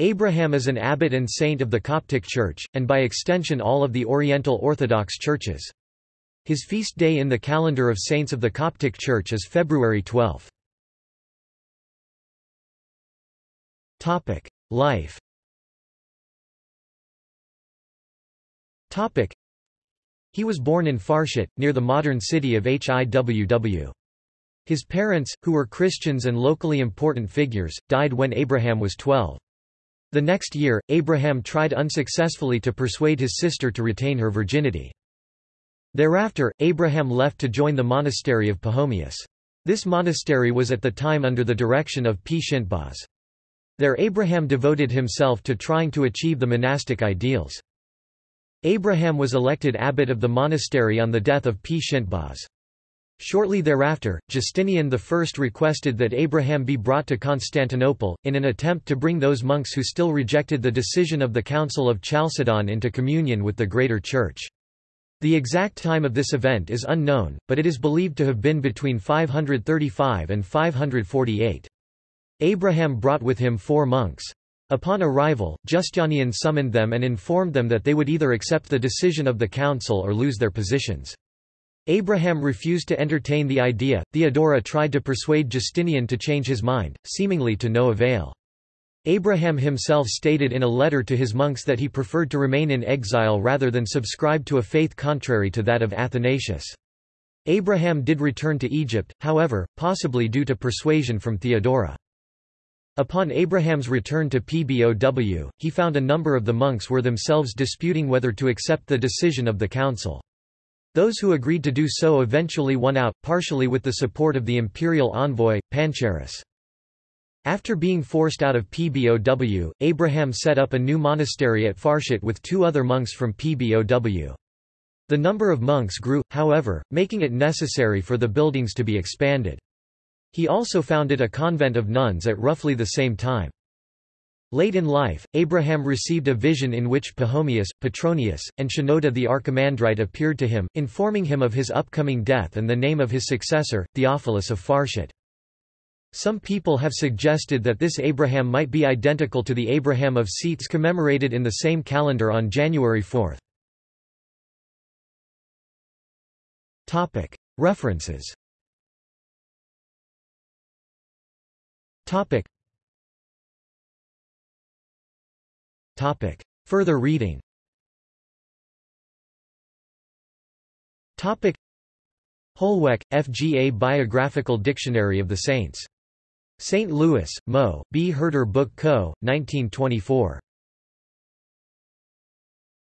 Abraham is an abbot and saint of the Coptic Church, and by extension all of the Oriental Orthodox churches. His feast day in the calendar of saints of the Coptic Church is February 12. Life He was born in Farshut, near the modern city of Hiw. His parents, who were Christians and locally important figures, died when Abraham was 12. The next year, Abraham tried unsuccessfully to persuade his sister to retain her virginity. Thereafter, Abraham left to join the monastery of Pachomius. This monastery was at the time under the direction of P. Shintbaz. There Abraham devoted himself to trying to achieve the monastic ideals. Abraham was elected abbot of the monastery on the death of P. Shintbaz. Shortly thereafter, Justinian I requested that Abraham be brought to Constantinople, in an attempt to bring those monks who still rejected the decision of the Council of Chalcedon into communion with the Greater Church. The exact time of this event is unknown, but it is believed to have been between 535 and 548. Abraham brought with him four monks. Upon arrival, Justinian summoned them and informed them that they would either accept the decision of the council or lose their positions. Abraham refused to entertain the idea. Theodora tried to persuade Justinian to change his mind, seemingly to no avail. Abraham himself stated in a letter to his monks that he preferred to remain in exile rather than subscribe to a faith contrary to that of Athanasius. Abraham did return to Egypt, however, possibly due to persuasion from Theodora. Upon Abraham's return to Pbow, he found a number of the monks were themselves disputing whether to accept the decision of the council. Those who agreed to do so eventually won out, partially with the support of the imperial envoy, Pancharis. After being forced out of Pbow, Abraham set up a new monastery at Farshut with two other monks from Pbow. The number of monks grew, however, making it necessary for the buildings to be expanded. He also founded a convent of nuns at roughly the same time. Late in life, Abraham received a vision in which Pachomius, Petronius, and Shenouda the Archimandrite appeared to him, informing him of his upcoming death and the name of his successor, Theophilus of Farshut. Some people have suggested that this Abraham might be identical to the Abraham of Scetes commemorated in the same calendar on January 4. References Topic. Further reading Topic. Holweck, F. G. A Biographical Dictionary of the Saints. St. Louis, Mo. B. Herder Book Co., 1924.